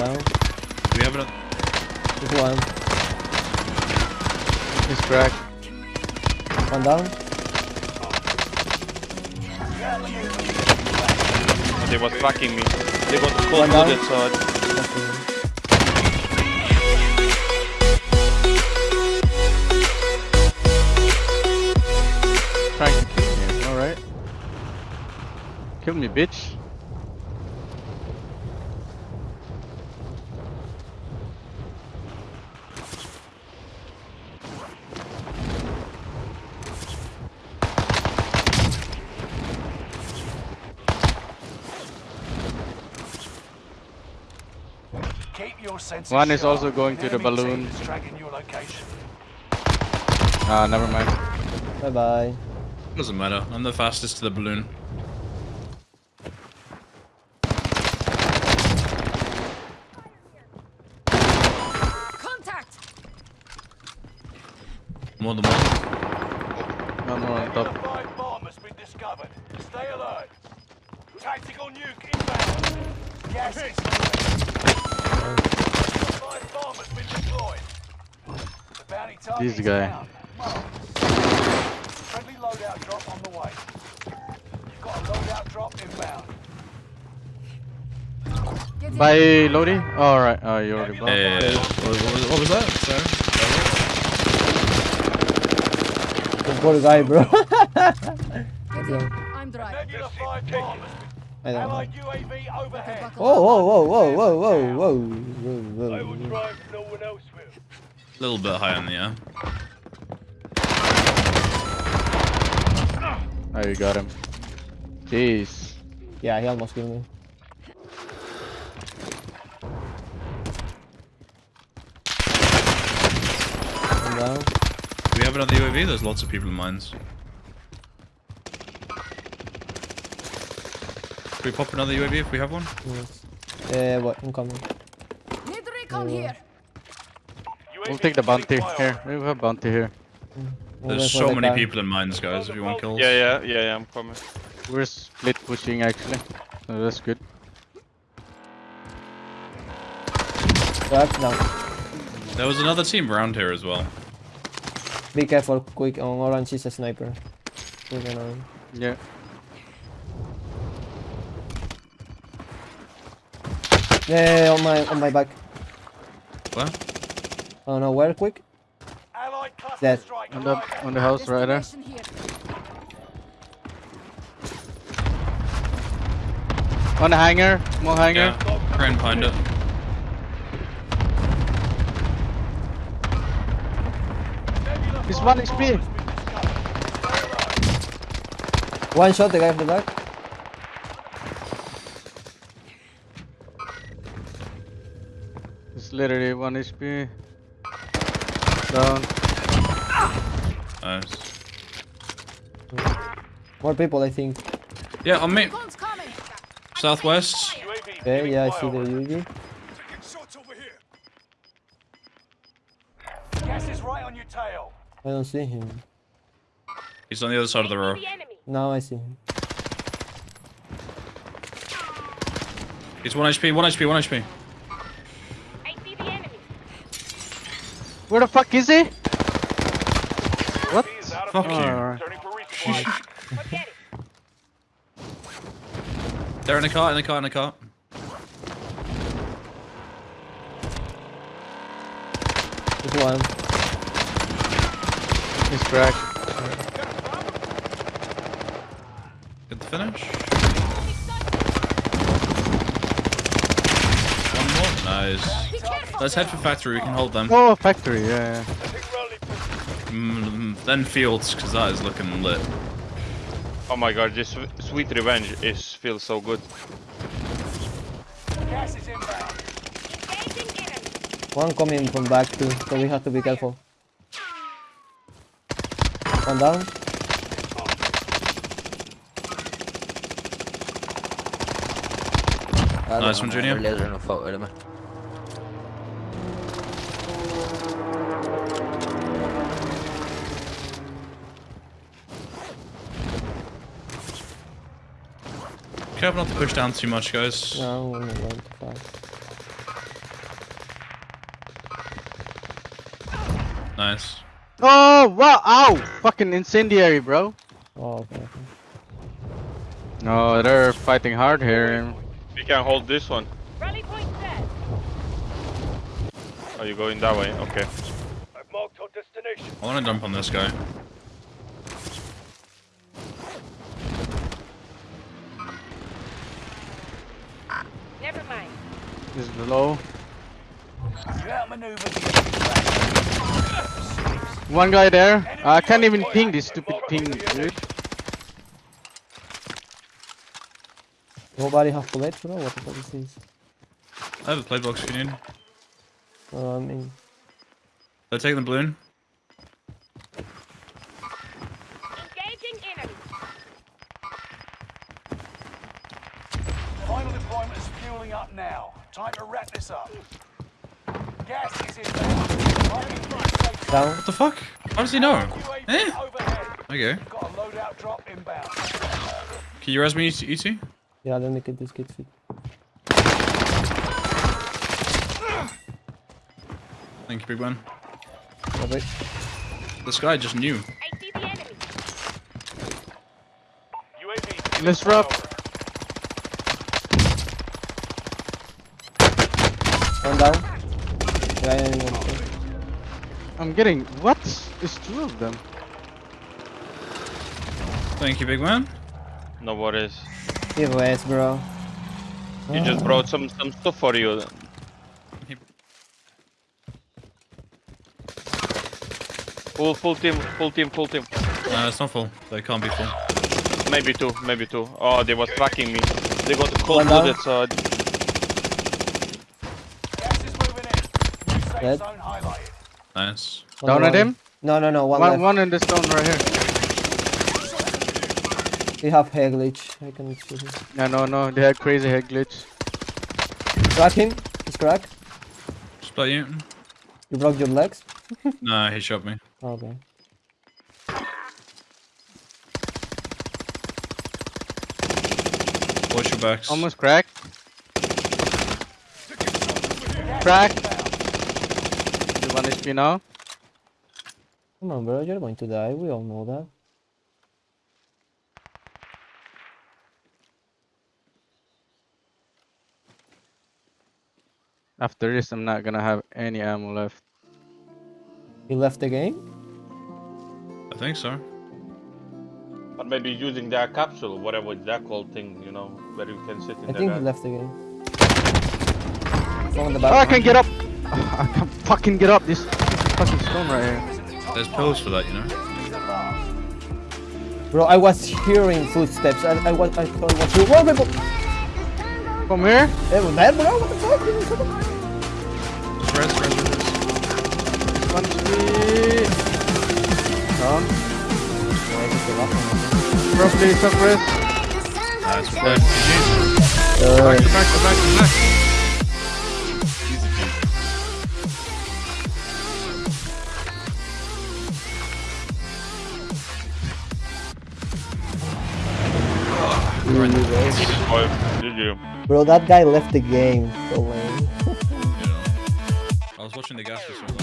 down. We have it. Just one. He's cracked. One down. They was tracking me. They got One cold down. so I- Okay. Trying to kill me. Alright. Kill me, bitch. One is sharp. also going to the balloon. is tracking your location. Ah, never mind. Bye bye. Doesn't matter. I'm the fastest to the balloon. Contact! More than one. One more on top. bomb has been discovered. Stay alert. Tactical nuke inbound. Gas this guy. Friendly loadout drop on the way. You've got a loadout drop inbound. Bye, Lodi. Alright, oh, you already blocked. Yeah, yeah, yeah. what, what, was, that? Sorry. What is I, bro? I'm driving. Regular five bomb has been I don't know. Allied UAV overhead. Buckle Whoa, whoa, whoa, whoa, whoa, whoa, whoa, whoa, whoa, whoa. drive, no one else will. A little bit high in the air. Oh, you got him. Jeez. Yeah, he almost killed me. One down. Do we have another UAV? There's lots of people in mines. Can we pop another UAV if we have one? Yes. Uh, yeah, what? I'm coming. Need recon here. We'll take the bounty. Here, we have a bounty here. I'm There's so many car. people in mines, guys, if you want kills. Yeah, yeah, yeah, yeah, I'm coming. We're split pushing actually. So that's good. Crack down. There was another team around here as well. Be careful, quick. On orange is a sniper. Quick on orange. Yeah. Yeah, yeah, on my on my back. What? Oh no, where quick? Allied Dead. On the on the house right there. On the hangar, small hangar. Yeah. Crane behind it. It's one HP. One shot, the guy from the back. Literally one HP. Down. Nice. More people, I think. Yeah, on me. Guns. Southwest. UAV Okay, yeah, I see the flyover. UAV. Gas is right on your tail. I don't see him. He's on the other side of the row. Now I see him. He's 1 HP, 1 HP, 1 HP. Where the fuck is he? What? Is out of Fuck you. Alright. Turning for resupply. They're in a car, in a car, in a car. Just one. He's cracked. Good finish. One more. Nice. Be careful. Let's head for factory, we can hold them. Oh, factory, yeah. yeah. Mm, then fields, because that is looking lit. Oh my god, this sweet revenge is feels so good. Gas is inbound. One coming from back too, so we have to be careful. One down. Nice one, Junior. Careful not to push down too much, guys. No, I wouldn't want to. Nice. Oh, wow, ow! Fucking incendiary, bro. Oh, okay. No, they're fighting hard here. We can hold this one. Rally point set. Oh, you going that way? Okay. I've marked our destination. I want to dump on this guy. This is below. You outmaneuvered the enemy flag. One guy there. I can't even ping this stupid ping, dude. Nobody have bullets, bro? What the fuck is this? I have a play box if you need. Uh, I mean, They're taking the balloon. Now. Time to wrap this up. Gas is inbound. Target safe. down. What the fuck? How does he know? UAV Eh? Okay. Got a loadout drop inbound. Can you res me, E ET? Yeah, let me get this kid fit. Thank you, big man. Wait. This guy just knew. I see the enemy. UAV. Let's One down. Yeah, yeah, yeah, yeah. I'm getting. What? It's two of them. Thank you, big man. No worries. Give rest, bro. He just brought some some stuff for you. Full full team, full team, full team. Uh, it's not full. They can't be full. Maybe two, maybe two. Oh, they was tracking me. They got cold One down. blooded, so Gas is moving in. New safe Dead. Nice. One Down down. at him. No, no, no. One, One, left. one in the stone right here. We have hair glitch. I can shoot him. Yeah, no, no. They had crazy head glitch. Crack him. He's cracked. Split you. You broke your legs. Nah, he shot me. Okay. Watch your backs. Almost cracked. Crack. You one HP now. Come on, bro. You're going to die. We all know that. After this, I'm not gonna have any ammo left. He left the game? I think so. Or maybe using that capsule, whatever it's that called thing, you know, where you can sit in I the think he left the game. Someone in the Oh, back. I can get up. I can fucking get up this fucking stone right here. There's pills for that, you know. Bro, I was hearing footsteps. I, I was. I thought it was you. Whoa, people! Come here. Hey, was that, bro? What the fuck? Give me some- Just res, res, res. One HP. Down. I just gave up on it. Roughly suppress. Nice. Good. GG. Uh, Back to back to back to back. Oh. Bro, that guy left the game. So lame. I was watching the gas for so long.